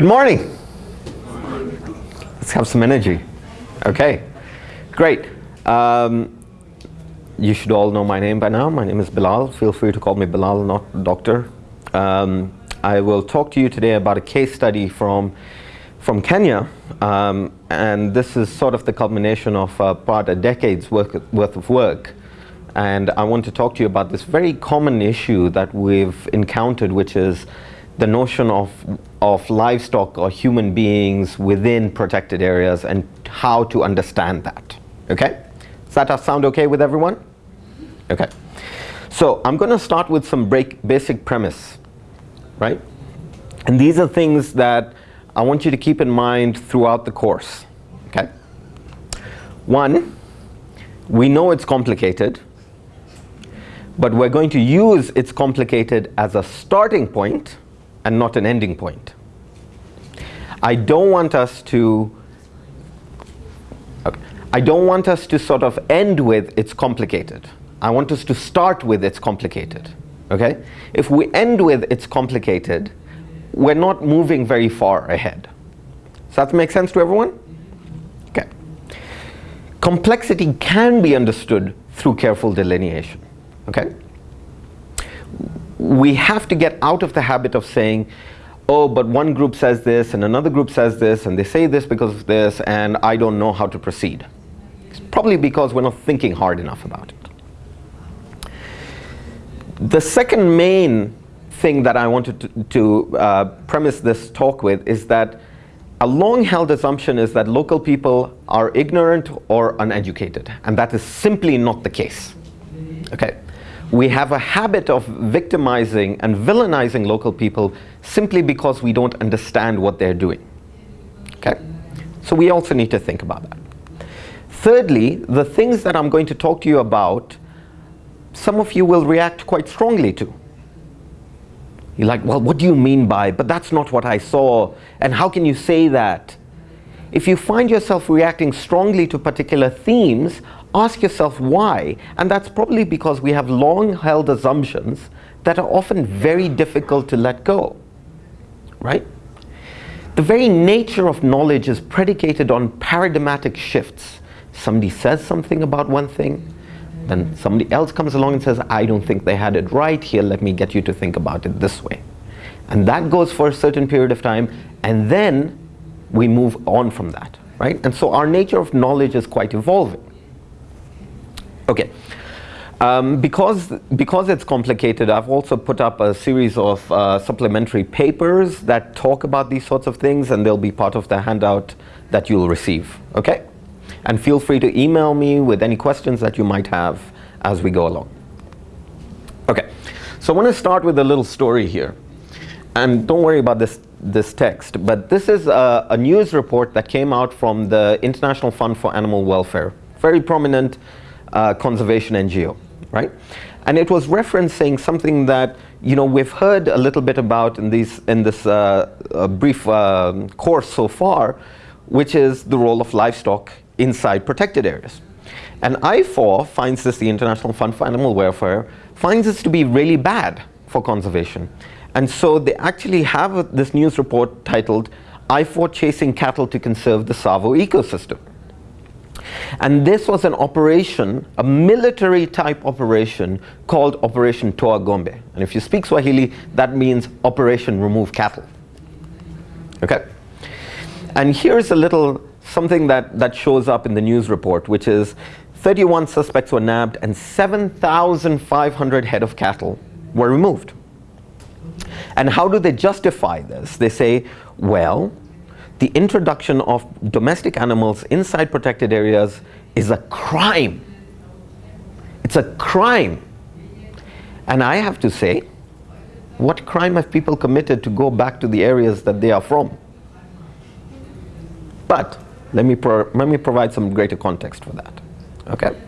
Good morning. Let's have some energy. Okay, great. Um, you should all know my name by now. My name is Bilal. Feel free to call me Bilal, not doctor. Um, I will talk to you today about a case study from, from Kenya. Um, and this is sort of the culmination of uh, about a decade's work, worth of work. And I want to talk to you about this very common issue that we've encountered, which is the notion of, of livestock or human beings within protected areas and how to understand that. Okay? Does that sound okay with everyone? Okay. So I'm going to start with some break, basic premise, right? And these are things that I want you to keep in mind throughout the course. Okay. One, we know it's complicated, but we're going to use it's complicated as a starting point and not an ending point. I don't want us to okay. I don't want us to sort of end with it's complicated. I want us to start with it's complicated. Okay? If we end with it's complicated, we're not moving very far ahead. Does that make sense to everyone? Okay. Complexity can be understood through careful delineation. Okay? We have to get out of the habit of saying, oh, but one group says this and another group says this and they say this because of this and I don't know how to proceed. It's probably because we're not thinking hard enough about it. The second main thing that I wanted to, to uh, premise this talk with is that a long-held assumption is that local people are ignorant or uneducated, and that is simply not the case. Okay we have a habit of victimizing and villainizing local people simply because we don't understand what they're doing. Okay? So we also need to think about that. Thirdly, the things that I'm going to talk to you about, some of you will react quite strongly to. You're like, well, what do you mean by, but that's not what I saw, and how can you say that? If you find yourself reacting strongly to particular themes, ask yourself why. And that's probably because we have long held assumptions that are often very difficult to let go, right? The very nature of knowledge is predicated on paradigmatic shifts. Somebody says something about one thing, then somebody else comes along and says, I don't think they had it right here, let me get you to think about it this way. And that goes for a certain period of time, and then we move on from that, right? And so our nature of knowledge is quite evolving. Okay. Um, because, because it's complicated, I've also put up a series of uh, supplementary papers that talk about these sorts of things and they'll be part of the handout that you'll receive. Okay? And feel free to email me with any questions that you might have as we go along. Okay, so I want to start with a little story here. And don't worry about this, this text, but this is a, a news report that came out from the International Fund for Animal Welfare. Very prominent uh, conservation NGO, right? And it was referencing something that you know we've heard a little bit about in these in this uh, uh, brief um, course so far, which is the role of livestock inside protected areas. And IFAW finds this, the International Fund for Animal Welfare, finds this to be really bad for conservation. And so they actually have this news report titled IFAW Chasing Cattle to Conserve the Tsavo Ecosystem. And this was an operation, a military type operation called Operation Toa Ng'ombe. And if you speak Swahili, that means Operation Remove Cattle. Okay? And here's a little something that, that shows up in the news report, which is 31 suspects were nabbed and 7,500 head of cattle were removed. And how do they justify this? They say, well, the introduction of domestic animals inside protected areas is a crime. It's a crime. And I have to say, what crime have people committed to go back to the areas that they are from? But let me, let me provide some greater context for that. Okay?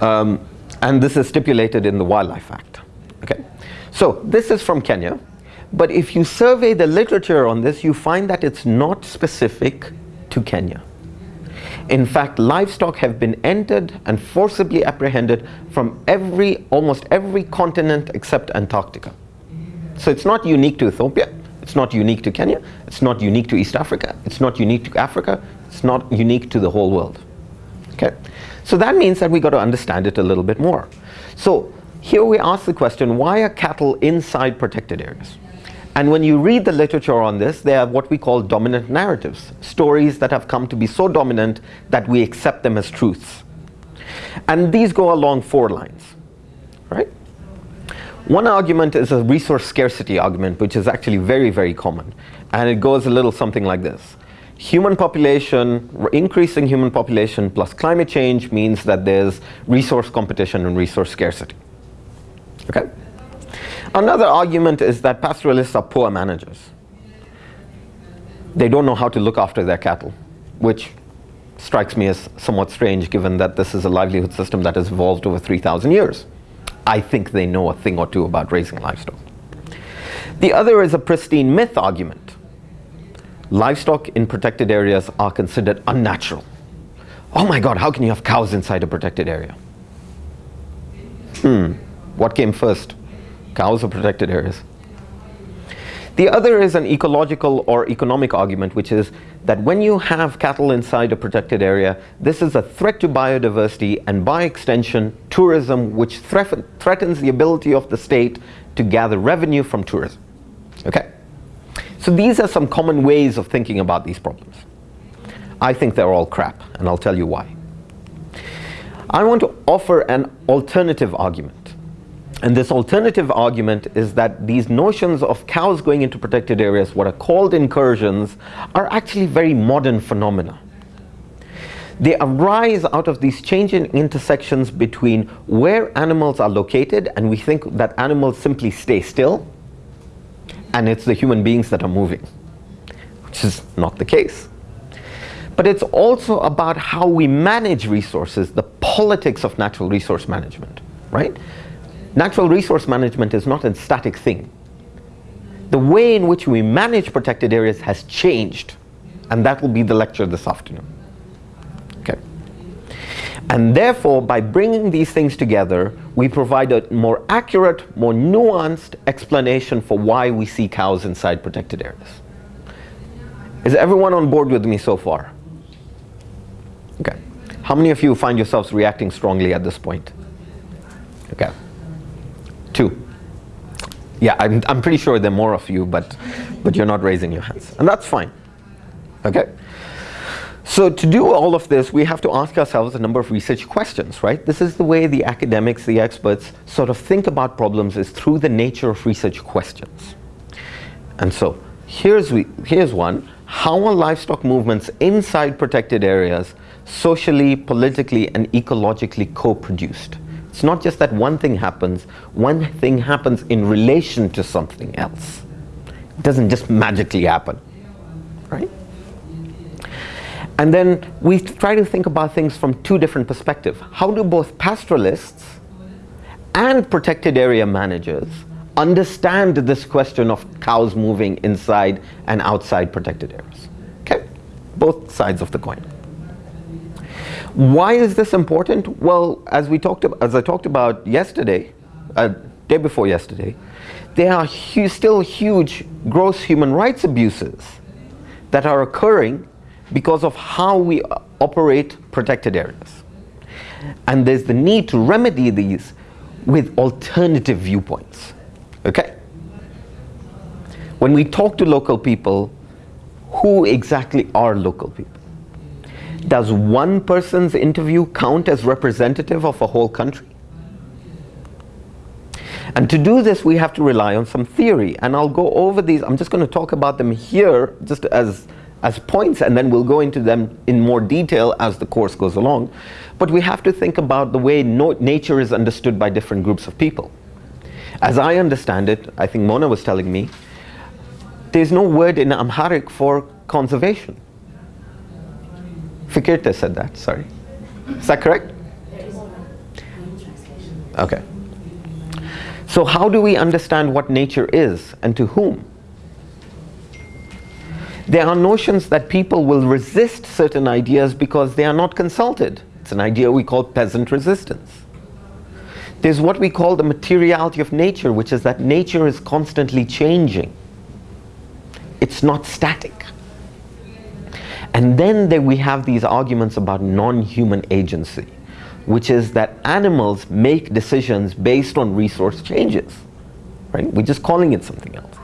Um, and this is stipulated in the Wildlife Act. Okay? So this is from Kenya. But if you survey the literature on this, you find that it's not specific to Kenya. In fact, livestock have been entered and forcibly apprehended from every, almost every continent except Antarctica. So it's not unique to Ethiopia, It's not unique to Kenya. It's not unique to East Africa. It's not unique to Africa. It's not unique to the whole world. Okay? So that means that we got to understand it a little bit more. So here we ask the question, why are cattle inside protected areas? And when you read the literature on this, they are what we call dominant narratives, stories that have come to be so dominant that we accept them as truths. And these go along four lines, right? One argument is a resource scarcity argument, which is actually very, very common. And it goes a little something like this. Human population, increasing human population plus climate change means that there's resource competition and resource scarcity. Okay? Another argument is that pastoralists are poor managers. They don't know how to look after their cattle, which strikes me as somewhat strange given that this is a livelihood system that has evolved over 3,000 years. I think they know a thing or two about raising livestock. The other is a pristine myth argument. Livestock in protected areas are considered unnatural. Oh my god, how can you have cows inside a protected area? Hmm, what came first? Cows are protected areas. The other is an ecological or economic argument, which is that when you have cattle inside a protected area, this is a threat to biodiversity and by extension, tourism, which threatens the ability of the state to gather revenue from tourism. Okay? So these are some common ways of thinking about these problems. I think they're all crap, and I'll tell you why. I want to offer an alternative argument. And this alternative argument is that these notions of cows going into protected areas, what are called incursions, are actually very modern phenomena. They arise out of these changing intersections between where animals are located, and we think that animals simply stay still, and it's the human beings that are moving, which is not the case. But it's also about how we manage resources, the politics of natural resource management, right? Natural resource management is not a static thing. The way in which we manage protected areas has changed, and that will be the lecture this afternoon. Okay. And therefore, by bringing these things together, we provide a more accurate, more nuanced explanation for why we see cows inside protected areas. Is everyone on board with me so far? Okay. How many of you find yourselves reacting strongly at this point? Okay. Two. Yeah, I'm, I'm pretty sure there are more of you, but, but you're not raising your hands. And that's fine. Okay? So to do all of this, we have to ask ourselves a number of research questions, right? This is the way the academics, the experts, sort of think about problems is through the nature of research questions. And so here's, we, here's one. How are livestock movements inside protected areas socially, politically, and ecologically co-produced? It's not just that one thing happens, one thing happens in relation to something else. It doesn't just magically happen, right? And then we try to think about things from two different perspectives. How do both pastoralists and protected area managers understand this question of cows moving inside and outside protected areas? Okay, both sides of the coin. Why is this important? Well, as we talked as I talked about yesterday, uh, day before yesterday, there are hu still huge gross human rights abuses that are occurring because of how we operate protected areas. And there's the need to remedy these with alternative viewpoints. Okay? When we talk to local people, who exactly are local people? Does one person's interview count as representative of a whole country? And to do this, we have to rely on some theory. And I'll go over these. I'm just going to talk about them here just as, as points, and then we'll go into them in more detail as the course goes along. But we have to think about the way no nature is understood by different groups of people. As I understand it, I think Mona was telling me, there's no word in Amharic for conservation. Fikirte said that, sorry. Is that correct? Okay. So how do we understand what nature is and to whom? There are notions that people will resist certain ideas because they are not consulted. It's an idea we call peasant resistance. There's what we call the materiality of nature, which is that nature is constantly changing. It's not static. And then we have these arguments about non-human agency, which is that animals make decisions based on resource changes. Right? We're just calling it something else.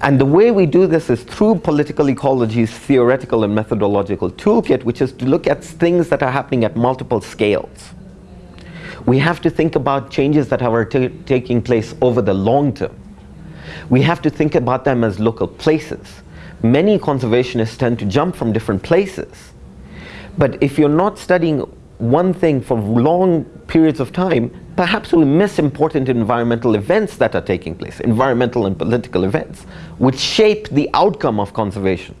And the way we do this is through political ecology's theoretical and methodological toolkit, which is to look at things that are happening at multiple scales. We have to think about changes that are taking place over the long term. We have to think about them as local places. Many conservationists tend to jump from different places. But if you're not studying one thing for long periods of time, perhaps we miss important environmental events that are taking place, environmental and political events, which shape the outcome of conservation.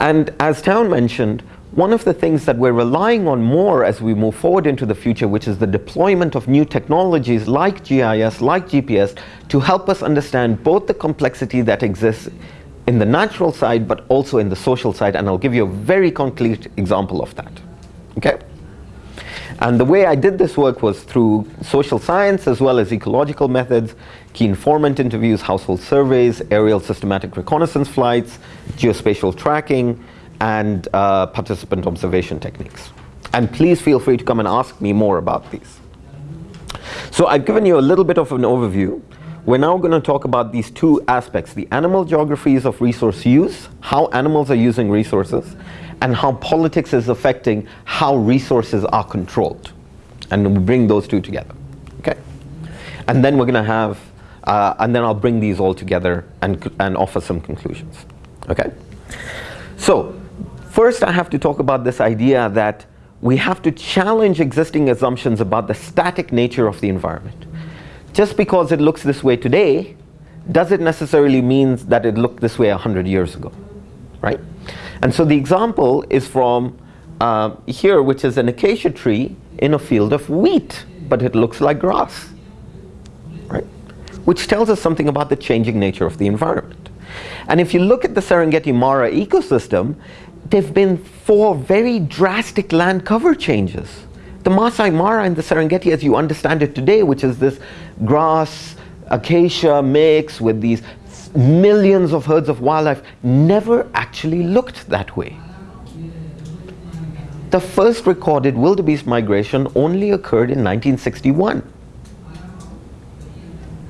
And as Town mentioned, one of the things that we're relying on more as we move forward into the future, which is the deployment of new technologies like GIS, like GPS, to help us understand both the complexity that exists in the natural side, but also in the social side. And I'll give you a very concrete example of that. Okay? And the way I did this work was through social science as well as ecological methods, key informant interviews, household surveys, aerial systematic reconnaissance flights, geospatial tracking, and uh, participant observation techniques. And please feel free to come and ask me more about these. So I've given you a little bit of an overview. We're now going to talk about these two aspects, the animal geographies of resource use, how animals are using resources, and how politics is affecting how resources are controlled. And we bring those two together, okay? And then we're gonna have, uh, and then I'll bring these all together and, and offer some conclusions, okay? So, first I have to talk about this idea that we have to challenge existing assumptions about the static nature of the environment. Just because it looks this way today, does it necessarily mean that it looked this way 100 years ago, right? And so the example is from uh, here, which is an acacia tree in a field of wheat, but it looks like grass, right? Which tells us something about the changing nature of the environment. And if you look at the Serengeti Mara ecosystem, there have been four very drastic land cover changes. The Masai Mara and the Serengeti as you understand it today, which is this grass, acacia mix with these millions of herds of wildlife never actually looked that way. The first recorded wildebeest migration only occurred in 1961.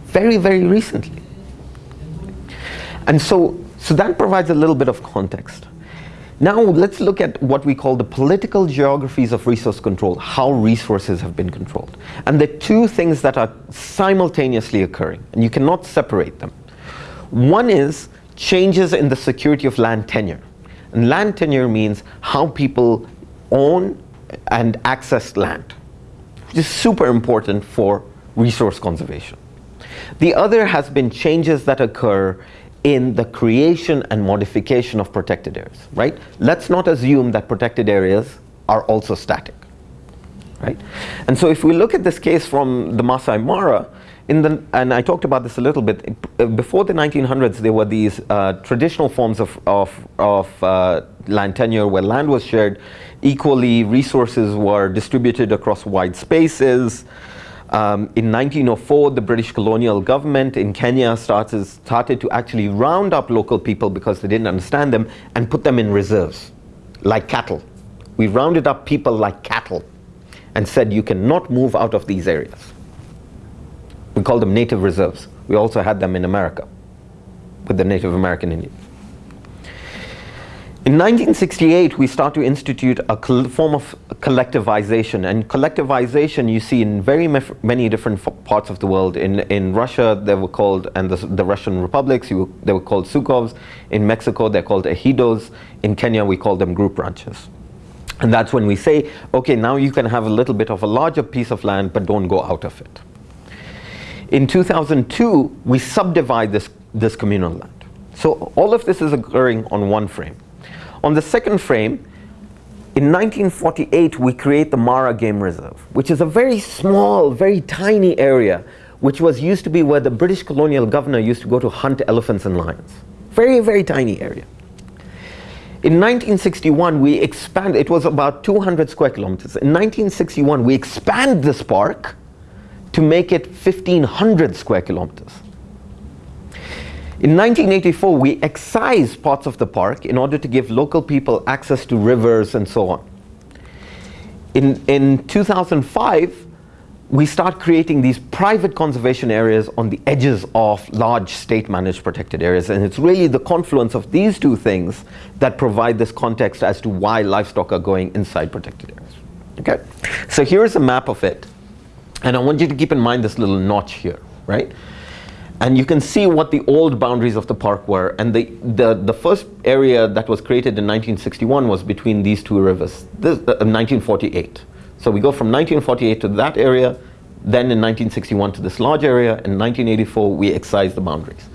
Very, very recently. And so, so that provides a little bit of context. Now let's look at what we call the political geographies of resource control, how resources have been controlled. And the two things that are simultaneously occurring, and you cannot separate them. One is changes in the security of land tenure. And land tenure means how people own and access land, which is super important for resource conservation. The other has been changes that occur in the creation and modification of protected areas, right? Let's not assume that protected areas are also static, right? And so if we look at this case from the Masai Mara, in the, and I talked about this a little bit, before the 1900s there were these uh, traditional forms of, of, of uh, land tenure where land was shared equally, resources were distributed across wide spaces. Um, in 1904 the British colonial government in Kenya started, started to actually round up local people because they didn't understand them and put them in reserves, like cattle. We rounded up people like cattle and said you cannot move out of these areas. We called them native reserves. We also had them in America with the Native American Indians. In 1968, we start to institute a form of collectivization. And collectivization you see in very many different parts of the world. In, in Russia, they were called, and the, the Russian republics, you, they were called sukovs. In Mexico, they're called ejidos. In Kenya, we call them group ranches. And that's when we say, okay, now you can have a little bit of a larger piece of land, but don't go out of it. In 2002, we subdivide this, this communal land. So all of this is occurring on one frame. On the second frame, in 1948, we create the Mara Game Reserve, which is a very small, very tiny area, which was used to be where the British colonial governor used to go to hunt elephants and lions. Very, very tiny area. In 1961, we expand, it was about 200 square kilometers. In 1961, we expand this park to make it 1500 square kilometers. In 1984, we excised parts of the park in order to give local people access to rivers and so on. In, in 2005, we start creating these private conservation areas on the edges of large state-managed protected areas. And it's really the confluence of these two things that provide this context as to why livestock are going inside protected areas. Okay? So here's a map of it. And I want you to keep in mind this little notch here, right? And you can see what the old boundaries of the park were. And the, the, the first area that was created in 1961 was between these two rivers, this, uh, 1948. So we go from 1948 to that area, then in 1961 to this large area, in 1984 we excise the boundaries.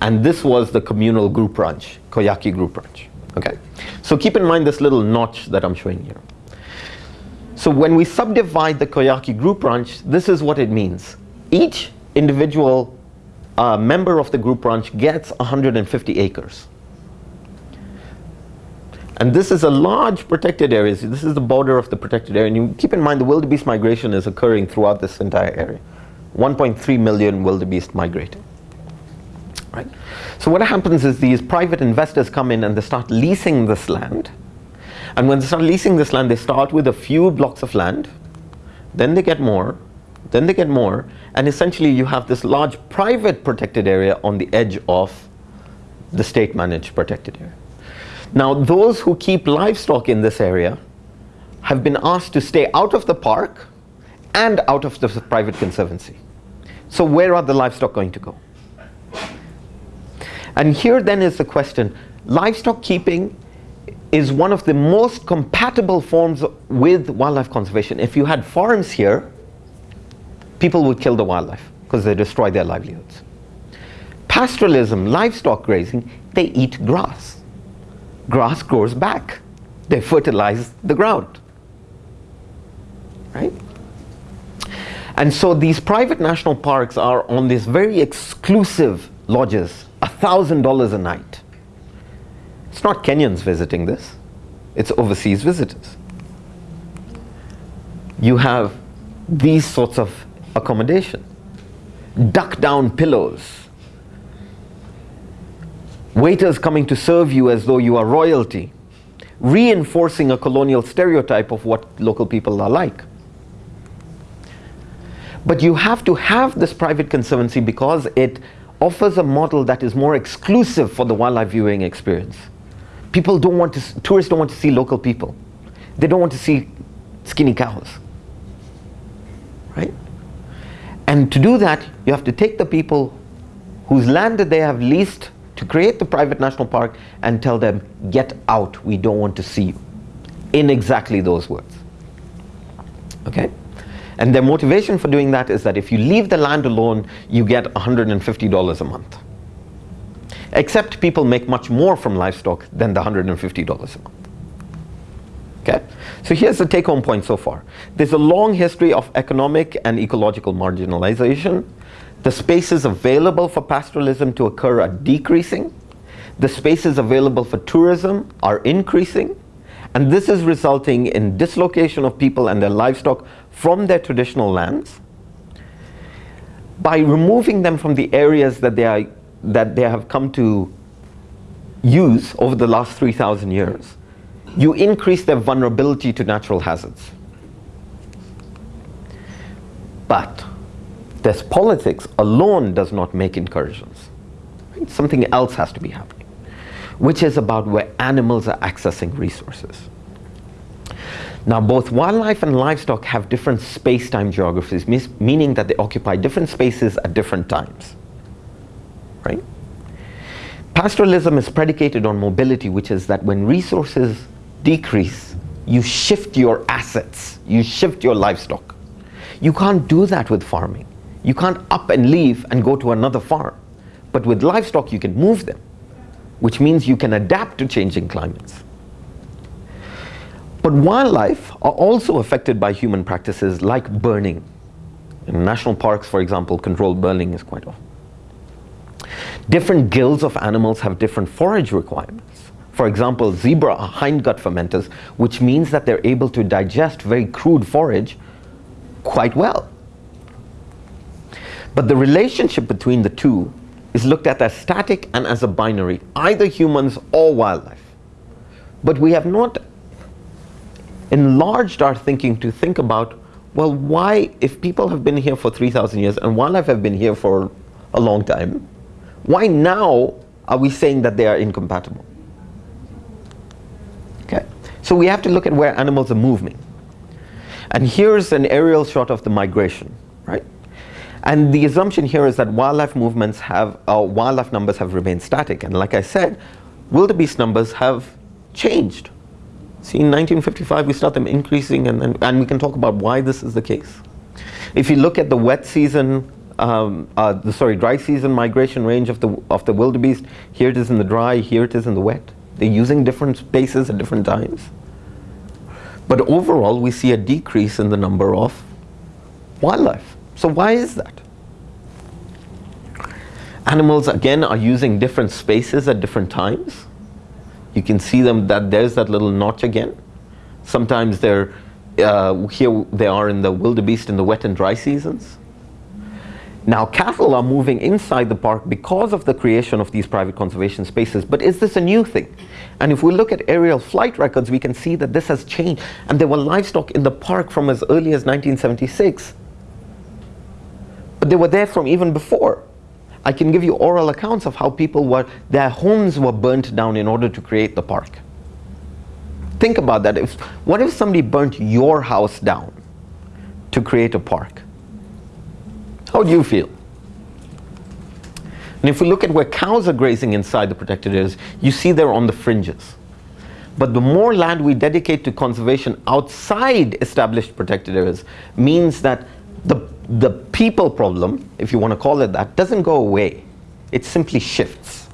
And this was the communal group ranch, Koyaki group ranch, okay? So keep in mind this little notch that I'm showing here. So when we subdivide the Koyaki group ranch, this is what it means. Each individual uh, member of the group ranch gets 150 acres. And this is a large protected area. This is the border of the protected area. And you keep in mind the wildebeest migration is occurring throughout this entire area. 1.3 million wildebeest migrating. Right? So what happens is these private investors come in and they start leasing this land. And when they start leasing this land, they start with a few blocks of land. Then they get more. Then they get more. And essentially you have this large private protected area on the edge of the state managed protected area. Now those who keep livestock in this area have been asked to stay out of the park and out of the private conservancy. So where are the livestock going to go? And here then is the question, livestock keeping is one of the most compatible forms with wildlife conservation. If you had farms here, people would kill the wildlife because they destroy their livelihoods. Pastoralism, livestock grazing, they eat grass grass grows back. They fertilize the ground. Right? And so these private national parks are on these very exclusive lodges, $1,000 a night. It's not Kenyans visiting this, it's overseas visitors. You have these sorts of accommodation, duck down pillows, waiters coming to serve you as though you are royalty, reinforcing a colonial stereotype of what local people are like. But you have to have this private conservancy because it offers a model that is more exclusive for the wildlife viewing experience. People don't want to, tourists don't want to see local people. They don't want to see skinny cows. Right? And to do that, you have to take the people whose land that they have leased to create the private national park and tell them, get out, we don't want to see you. In exactly those words. Okay? And their motivation for doing that is that if you leave the land alone, you get $150 a month. Except people make much more from livestock than the $150 a month. Okay? So here's the take-home point so far. There's a long history of economic and ecological marginalization the spaces available for pastoralism to occur are decreasing. The spaces available for tourism are increasing. And this is resulting in dislocation of people and their livestock from their traditional lands. By removing them from the areas that they, are, that they have come to use over the last 3,000 years, you increase their vulnerability to natural hazards. But this politics alone does not make incursions. Something else has to be happening, which is about where animals are accessing resources. Now both wildlife and livestock have different space-time geographies, meaning that they occupy different spaces at different times. Right? Pastoralism is predicated on mobility, which is that when resources decrease, you shift your assets, you shift your livestock. You can't do that with farming. You can't up and leave and go to another farm. But with livestock, you can move them, which means you can adapt to changing climates. But wildlife are also affected by human practices like burning. In national parks, for example, controlled burning is quite often. Different guilds of animals have different forage requirements. For example, zebra hindgut fermenters, which means that they're able to digest very crude forage quite well. But the relationship between the two is looked at as static and as a binary, either humans or wildlife. But we have not enlarged our thinking to think about, well, why, if people have been here for 3,000 years and wildlife have been here for a long time, why now are we saying that they are incompatible? So we have to look at where animals are moving. And here's an aerial shot of the migration, right? And the assumption here is that wildlife movements have, uh, wildlife numbers have remained static. And like I said, wildebeest numbers have changed. See, in 1955, we start them increasing, and, and, and we can talk about why this is the case. If you look at the wet season, um, uh, the sorry, dry season migration range of the of the wildebeest, here it is in the dry, here it is in the wet. They're using different spaces at different times. But overall, we see a decrease in the number of wildlife. So why is that? Animals, again, are using different spaces at different times. You can see them that there's that little notch again. Sometimes they're, uh, here they are in the wildebeest in the wet and dry seasons. Now cattle are moving inside the park because of the creation of these private conservation spaces, but is this a new thing? And if we look at aerial flight records, we can see that this has changed. And there were livestock in the park from as early as 1976. But they were there from even before. I can give you oral accounts of how people were, their homes were burnt down in order to create the park. Think about that. If, what if somebody burnt your house down to create a park? How do you feel? And if we look at where cows are grazing inside the protected areas, you see they're on the fringes. But the more land we dedicate to conservation outside established protected areas means that the, the people problem, if you want to call it that, doesn't go away. It simply shifts.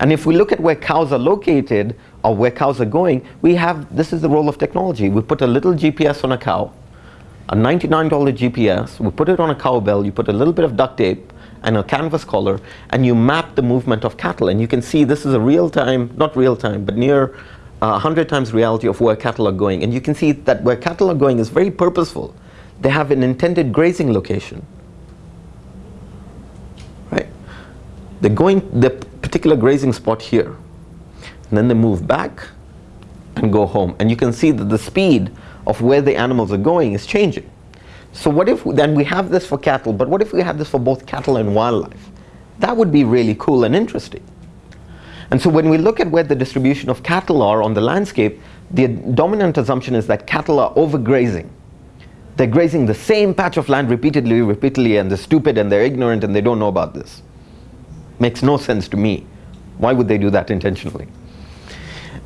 And if we look at where cows are located or where cows are going, we have, this is the role of technology. We put a little GPS on a cow, a $99 GPS, we put it on a cowbell, you put a little bit of duct tape, and a canvas collar and you map the movement of cattle and you can see this is a real time, not real time, but near uh, 100 times reality of where cattle are going and you can see that where cattle are going is very purposeful. They have an intended grazing location. Right? They're going the particular grazing spot here and then they move back and go home and you can see that the speed of where the animals are going is changing. So what if then we have this for cattle, but what if we had this for both cattle and wildlife? That would be really cool and interesting. And so when we look at where the distribution of cattle are on the landscape, the dominant assumption is that cattle are overgrazing. They're grazing the same patch of land repeatedly, repeatedly, and they're stupid and they're ignorant and they don't know about this. Makes no sense to me. Why would they do that intentionally?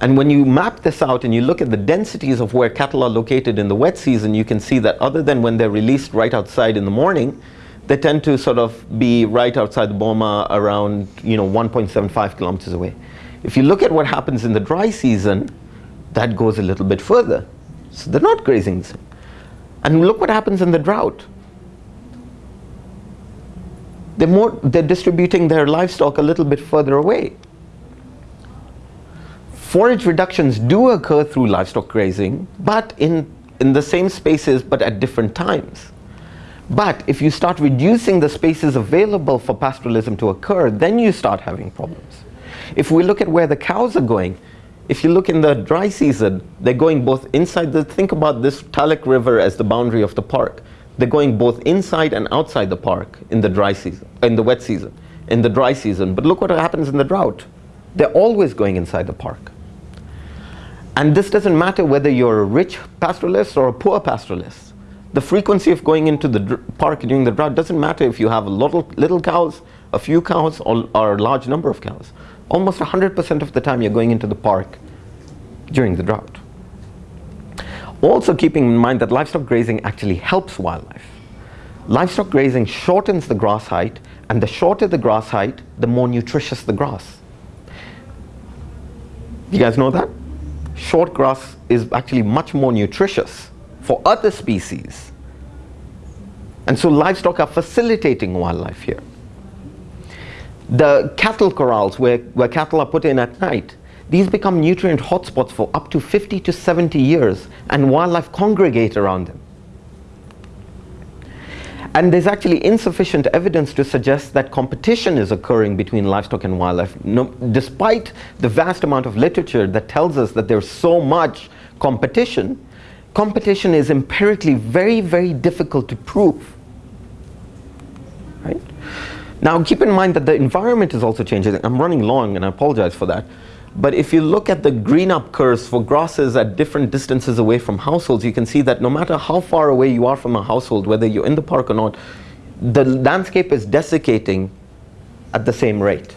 And when you map this out and you look at the densities of where cattle are located in the wet season, you can see that other than when they're released right outside in the morning, they tend to sort of be right outside the boma around you know 1.75 kilometers away. If you look at what happens in the dry season, that goes a little bit further. So they're not grazing the same. And look what happens in the drought. They're, more, they're distributing their livestock a little bit further away. Forage reductions do occur through livestock grazing, but in, in the same spaces but at different times. But if you start reducing the spaces available for pastoralism to occur, then you start having problems. If we look at where the cows are going, if you look in the dry season, they're going both inside the, think about this Talek River as the boundary of the park. They're going both inside and outside the park in the dry season, in the wet season, in the dry season. But look what happens in the drought. They're always going inside the park. And this doesn't matter whether you're a rich pastoralist or a poor pastoralist. The frequency of going into the park during the drought doesn't matter if you have a little, little cows, a few cows, or, or a large number of cows. Almost 100% of the time you're going into the park during the drought. Also keeping in mind that livestock grazing actually helps wildlife. Livestock grazing shortens the grass height, and the shorter the grass height, the more nutritious the grass. You guys know that? Short grass is actually much more nutritious for other species. And so livestock are facilitating wildlife here. The cattle corrals where, where cattle are put in at night, these become nutrient hotspots for up to 50 to 70 years and wildlife congregate around them. And there's actually insufficient evidence to suggest that competition is occurring between livestock and wildlife, no, despite the vast amount of literature that tells us that there's so much competition. Competition is empirically very, very difficult to prove. Right? Now, keep in mind that the environment is also changing. I'm running long, and I apologize for that. But if you look at the green up curves for grasses at different distances away from households, you can see that no matter how far away you are from a household, whether you're in the park or not, the landscape is desiccating at the same rate.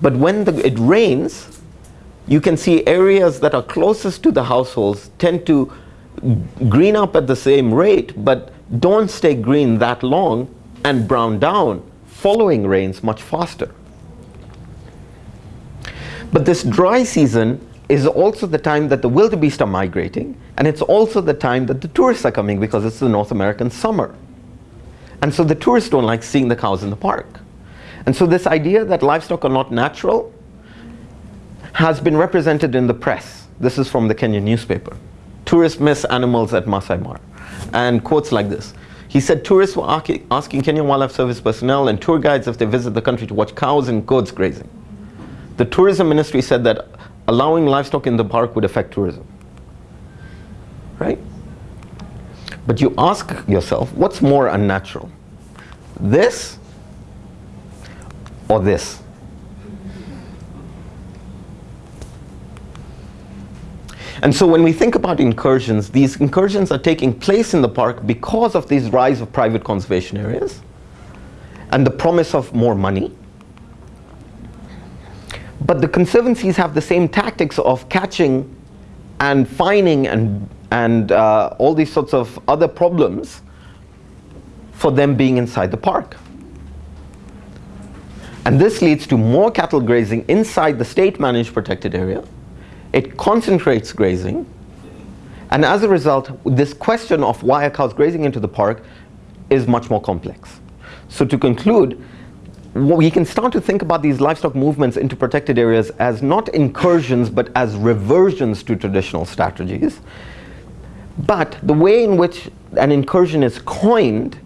But when the, it rains, you can see areas that are closest to the households tend to green up at the same rate, but don't stay green that long and brown down following rains much faster. But this dry season is also the time that the wildebeest are migrating, and it's also the time that the tourists are coming because it's the North American summer. And so the tourists don't like seeing the cows in the park. And so this idea that livestock are not natural has been represented in the press. This is from the Kenyan newspaper. Tourists miss animals at Masai Mara. And quotes like this. He said tourists were asking Kenyan Wildlife Service personnel and tour guides if they visit the country to watch cows and goats grazing. The tourism ministry said that allowing livestock in the park would affect tourism. Right? But you ask yourself, what's more unnatural? This or this? And so when we think about incursions, these incursions are taking place in the park because of this rise of private conservation areas and the promise of more money but the conservancies have the same tactics of catching and fining and, and uh, all these sorts of other problems for them being inside the park. And this leads to more cattle grazing inside the state managed protected area. It concentrates grazing. And as a result, this question of why are cows grazing into the park is much more complex. So to conclude, we can start to think about these livestock movements into protected areas as not incursions but as reversions to traditional strategies. But the way in which an incursion is coined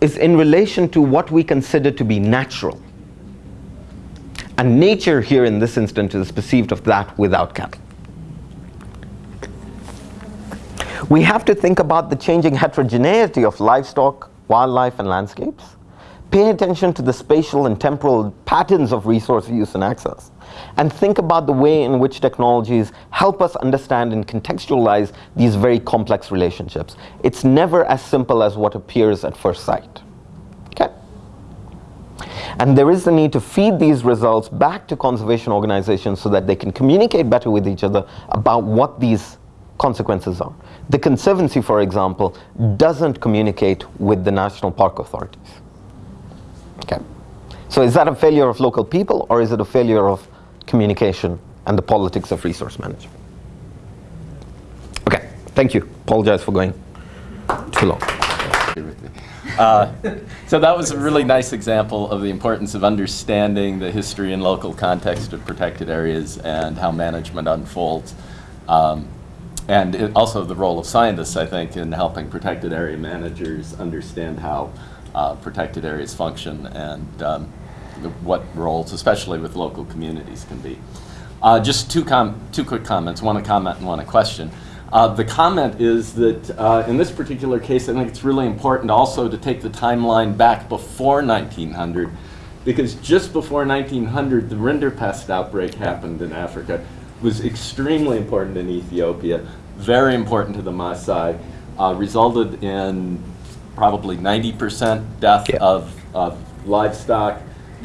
is in relation to what we consider to be natural. And nature here in this instance is perceived of that without cattle. We have to think about the changing heterogeneity of livestock, wildlife, and landscapes Pay attention to the spatial and temporal patterns of resource use and access. And think about the way in which technologies help us understand and contextualize these very complex relationships. It's never as simple as what appears at first sight. Okay? And there is the need to feed these results back to conservation organizations so that they can communicate better with each other about what these consequences are. The Conservancy, for example, doesn't communicate with the national park authorities. Okay. So is that a failure of local people or is it a failure of communication and the politics of resource management? Okay, thank you. Apologize for going too long. Uh, so that was a really nice example of the importance of understanding the history and local context of protected areas and how management unfolds. Um, and also the role of scientists, I think, in helping protected area managers understand how uh, protected areas function and um, what roles, especially with local communities, can be. Uh, just two, two quick comments, one a comment and one a question. Uh, the comment is that uh, in this particular case, I think it's really important also to take the timeline back before 1900, because just before 1900, the rinderpest outbreak happened in Africa. It was extremely important in Ethiopia, very important to the Maasai, uh, resulted in probably 90% death yeah. of, of livestock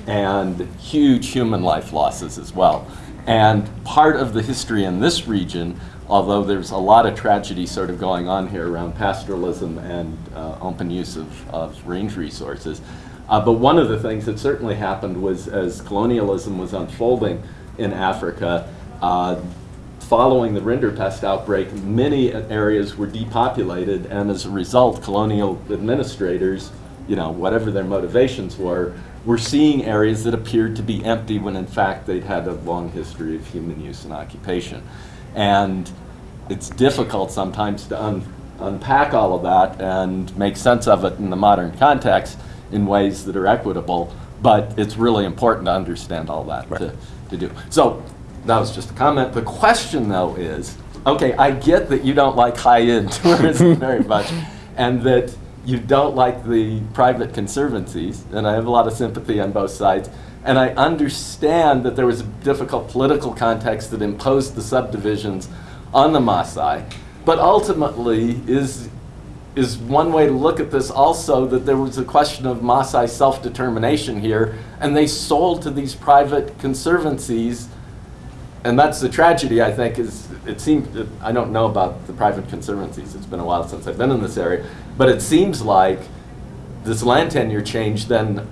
and huge human life losses as well. And part of the history in this region, although there's a lot of tragedy sort of going on here around pastoralism and uh, open use of, of range resources, uh, but one of the things that certainly happened was as colonialism was unfolding in Africa, uh, following the rinderpest outbreak, many areas were depopulated, and as a result, colonial administrators, you know, whatever their motivations were, were seeing areas that appeared to be empty when in fact they'd had a long history of human use and occupation. And it's difficult sometimes to unpack all of that and make sense of it in the modern context in ways that are equitable, but it's really important to understand all that to, to do. So that was just a comment. The question, though, is okay, I get that you don't like high end tourism very much, and that you don't like the private conservancies, and I have a lot of sympathy on both sides. And I understand that there was a difficult political context that imposed the subdivisions on the Maasai. But ultimately, is, is one way to look at this also that there was a question of Maasai self-determination here, and they sold to these private conservancies and that's the tragedy, I think, is it seems, I don't know about the private conservancies, it's been a while since I've been in this area, but it seems like this land tenure change then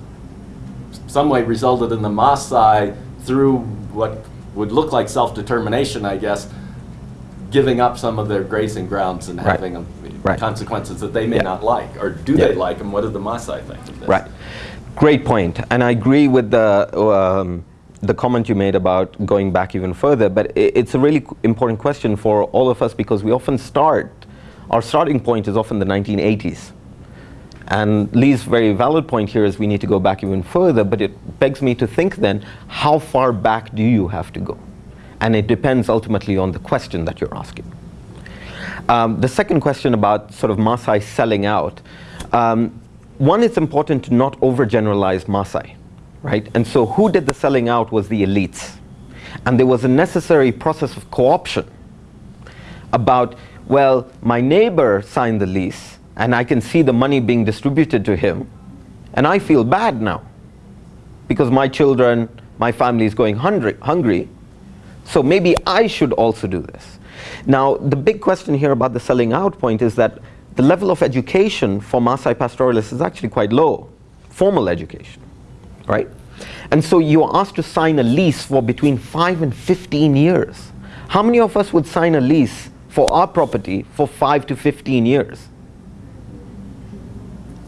some way resulted in the Maasai through what would look like self-determination, I guess, giving up some of their grazing grounds and Right. having um, Right. consequences that they may Yeah. not like, or do Yeah. they like, them? what do the Maasai think of this? Right. Great point. And I agree with the, um, the comment you made about going back even further, but it's a really important question for all of us because we often start, our starting point is often the 1980s. And Lee's very valid point here is we need to go back even further, but it begs me to think then, how far back do you have to go? And it depends ultimately on the question that you're asking. Um, the second question about sort of Maasai selling out. Um, one, it's important to not overgeneralize Maasai, right? And so who did the selling out was the elites. And there was a necessary process of co-option about, well, my neighbor signed the lease and I can see the money being distributed to him and I feel bad now because my children, my family is going hungry, hungry so maybe I should also do this. Now, the big question here about the selling out point is that the level of education for Maasai pastoralists is actually quite low, formal education, right? And so you're asked to sign a lease for between 5 and 15 years. How many of us would sign a lease for our property for 5 to 15 years?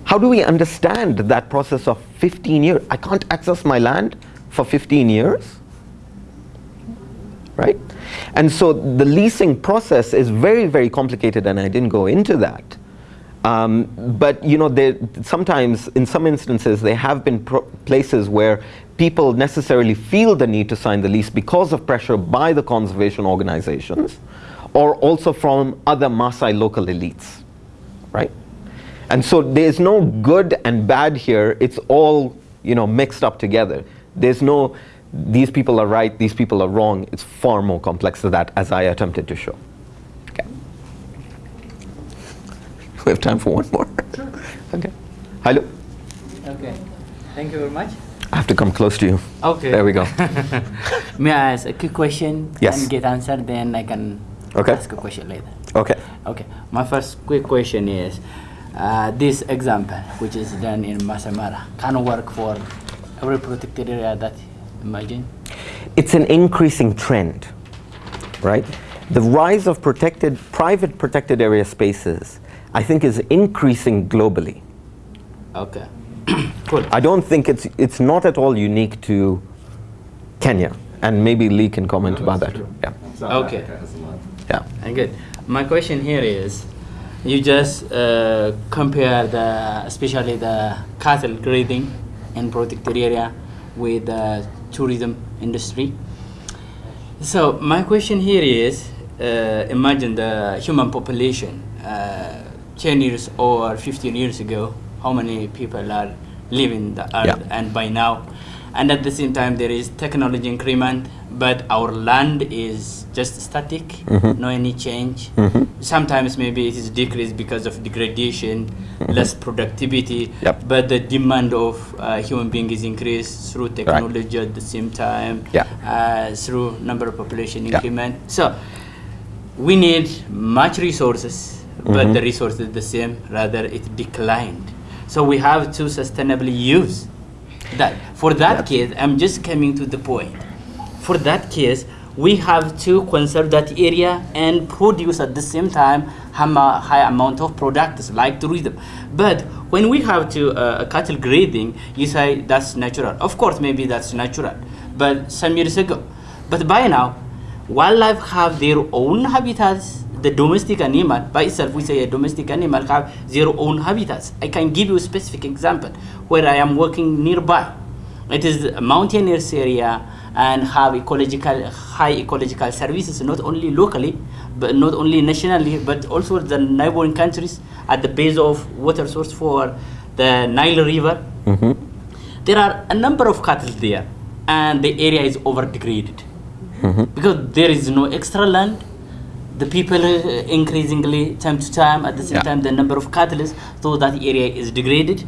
How do we understand that process of 15 years? I can't access my land for 15 years? right? And so the leasing process is very, very complicated, and I didn't go into that. Um, but you know, there, sometimes, in some instances, there have been places where people necessarily feel the need to sign the lease because of pressure by the conservation organizations, or also from other Maasai local elites, right? And so there's no good and bad here. It's all you know mixed up together. There's no these people are right, these people are wrong. It's far more complex than that, as I attempted to show. Okay. We have time for one more. Sure. Okay. Hello. Okay. Thank you very much. I have to come close to you. Okay. There we go. May I ask a quick question Yes. and get answered, then I can Okay. ask a question later. Okay. Okay. My first quick question is, uh, this example, which is done in Maasai Mara, can work for every protected area that imagine? It's an increasing trend, right? The rise of protected, private protected area spaces, I think, is increasing globally. Okay. cool. I don't think it's it's not at all unique to Kenya, and maybe Lee can comment about that. Yeah, South Okay. Africa has a lot. yeah, And good. My question here is, you just uh, compare the, especially the cattle grading in protected area with the tourism industry. So my question here is, uh, imagine the human population uh, 10 years or 15 years ago, how many people are living the earth Yeah. and by now and at the same time there is technology increment but our land is just static no any change sometimes maybe it is decreased because of degradation less productivity Yep. but the demand of uh, human being is increased through technology at the same time Yeah. uh, through number of population Yeah. increment so we need much resources but the resource is the same rather it declined. So we have to sustainably use that. For that case i'm just coming to the point. For that case we have to conserve that area and produce at the same time have a high amount of products like tourism. But when we have to uh, cattle grading you say that's natural. Of course maybe that's natural but some years ago. But by now wildlife have their own habitats the domestic animal by itself, we say a domestic animal have their own habitats. I can give you a specific example where I am working nearby. It is a mountainous area and have ecological high ecological services not only locally but not only nationally but also the neighboring countries at the base of water source for the Nile River. Mm-hmm. There are a number of cattle there and the area is over degraded mm-hmm. because there is no extra land the people uh, increasingly time to time at the same Yeah. time the number of cattle is so that area is degraded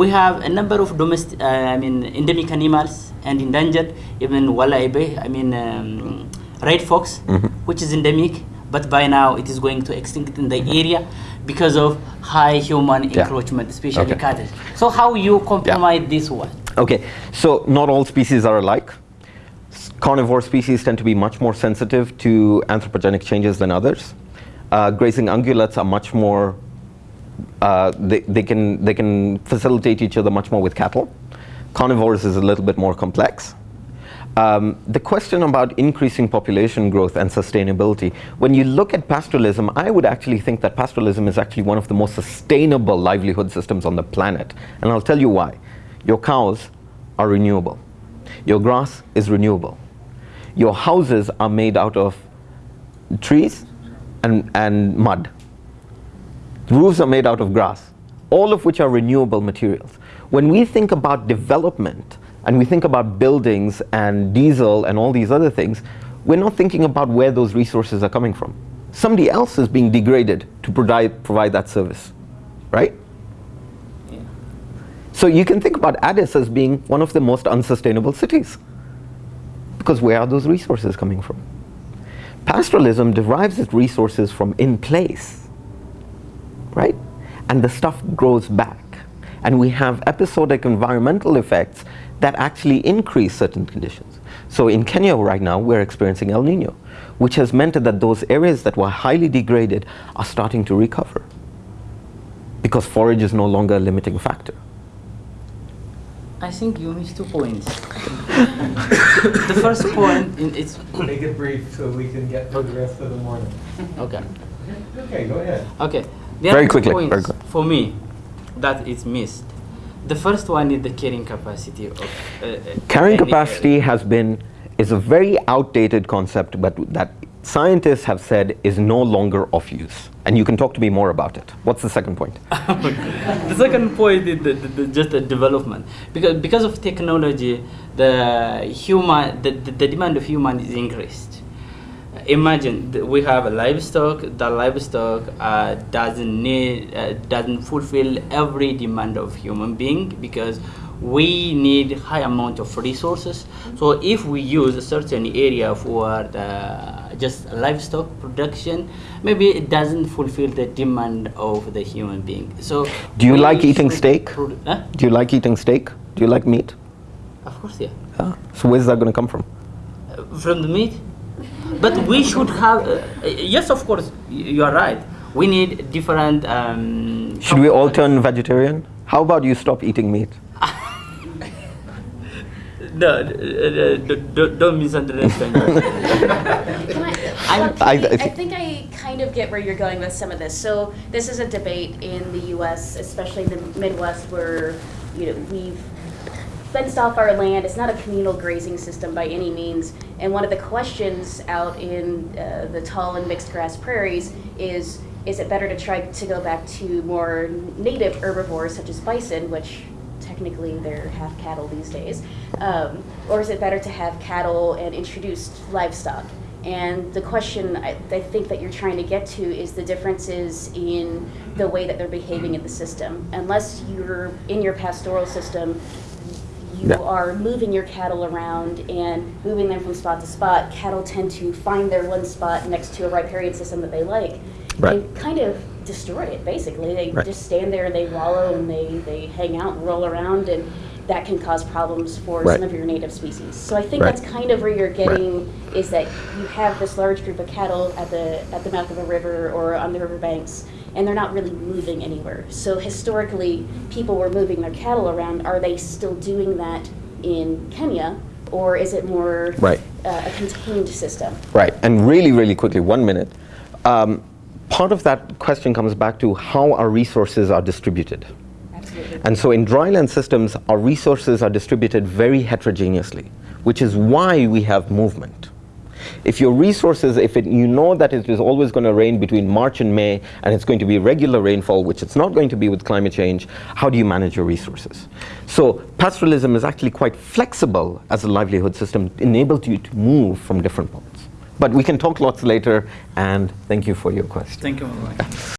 we have a number of domestic uh, i mean endemic animals and endangered even walaibe i mean um, red fox which is endemic but by now it is going to extinct in the area because of high human Yeah. encroachment especially Okay. cattle so how you compromise this one Okay, so not all species are alike. Carnivore species tend to be much more sensitive to anthropogenic changes than others. Uh, grazing ungulates are much more, uh, they, they, can, they can facilitate each other much more with cattle. Carnivores is a little bit more complex. Um, the question about increasing population growth and sustainability, when you look at pastoralism, I would actually think that pastoralism is actually one of the most sustainable livelihood systems on the planet. And I'll tell you why. Your cows are renewable. Your grass is renewable. Your houses are made out of trees and, and mud. Roofs are made out of grass, all of which are renewable materials. When we think about development and we think about buildings and diesel and all these other things, we're not thinking about where those resources are coming from. Somebody else is being degraded to provide, provide that service, right? So you can think about Addis as being one of the most unsustainable cities. Because where are those resources coming from? Pastoralism derives its resources from in place, right? And the stuff grows back. And we have episodic environmental effects that actually increase certain conditions. So in Kenya right now, we're experiencing El Nino, which has meant that those areas that were highly degraded are starting to recover because forage is no longer a limiting factor. I think you missed two points the first point in, it's Make it brief so we can get through the rest of the morning. okay Okay, go ahead. Okay. There Very are quickly, points very quick. for me that is missed. The first one is the carrying capacity of uh, uh, Carrying capacity area. has been is a very outdated concept, but that scientists have said is no longer of use. And you can talk to me more about it. What's the second point? the second point is the, the, the, just the development because because of technology, the human the, the, demand of human is increased. Imagine we have a livestock. The livestock uh, doesn't need uh, doesn't fulfill every demand of human being because we need high amount of resources. So if we use a certain area for the just livestock production, maybe it doesn't fulfill the demand of the human being. So Do you like eating steak? huh? Do you like eating steak? Do you like meat? Of course, yeah. Ah, So where's that going to come from? Uh, From the meat, but we should have. Uh, yes, of course, you are right. We need different. Um, Should we all turn vegetarian? How about you stop eating meat? No, d- d- d- d- don't misunderstand. Can I, I'm- I- I I, think I kind of get where you're going with some of this. So this is a debate in the U.S., especially in the Midwest, where you know we've fenced off our land. It's not a communal grazing system by any means. And one of the questions out in uh, the tall and mixed grass prairies is: Is it better to try to go back to more native herbivores such as bison, which technically they're half cattle these days, um, or is it better to have cattle and introduced livestock? And the question I, I think that you're trying to get to is the differences in the way that they're behaving in the system. Unless you're in your pastoral system, you are moving your cattle around and moving them from spot to spot. Cattle tend to find their one spot next to a riparian system that they like. Right. They kind of destroy it, basically. They Right. just stand there and they wallow and they, they hang out and roll around, and that can cause problems for Right. some of your native species. So I think Right. that's kind of where you're getting is that you have this large group of cattle at the at the mouth of a river or on the riverbanks, and they're not really moving anywhere. So historically, people were moving their cattle around. Are they still doing that in Kenya, or is it more Right. uh, a contained system? Right, and really, really quickly, one minute. Um, part of that question comes back to how our resources are distributed. Absolutely. And so in dryland systems, our resources are distributed very heterogeneously, which is why we have movement. If your resources, if it, you know that it is always going to rain between March and May, and it's going to be regular rainfall, which it's not going to be with climate change, how do you manage your resources? So pastoralism is actually quite flexible as a livelihood system, enables you to move from different points. But we can talk lots later, and thank you for your question. Thank you.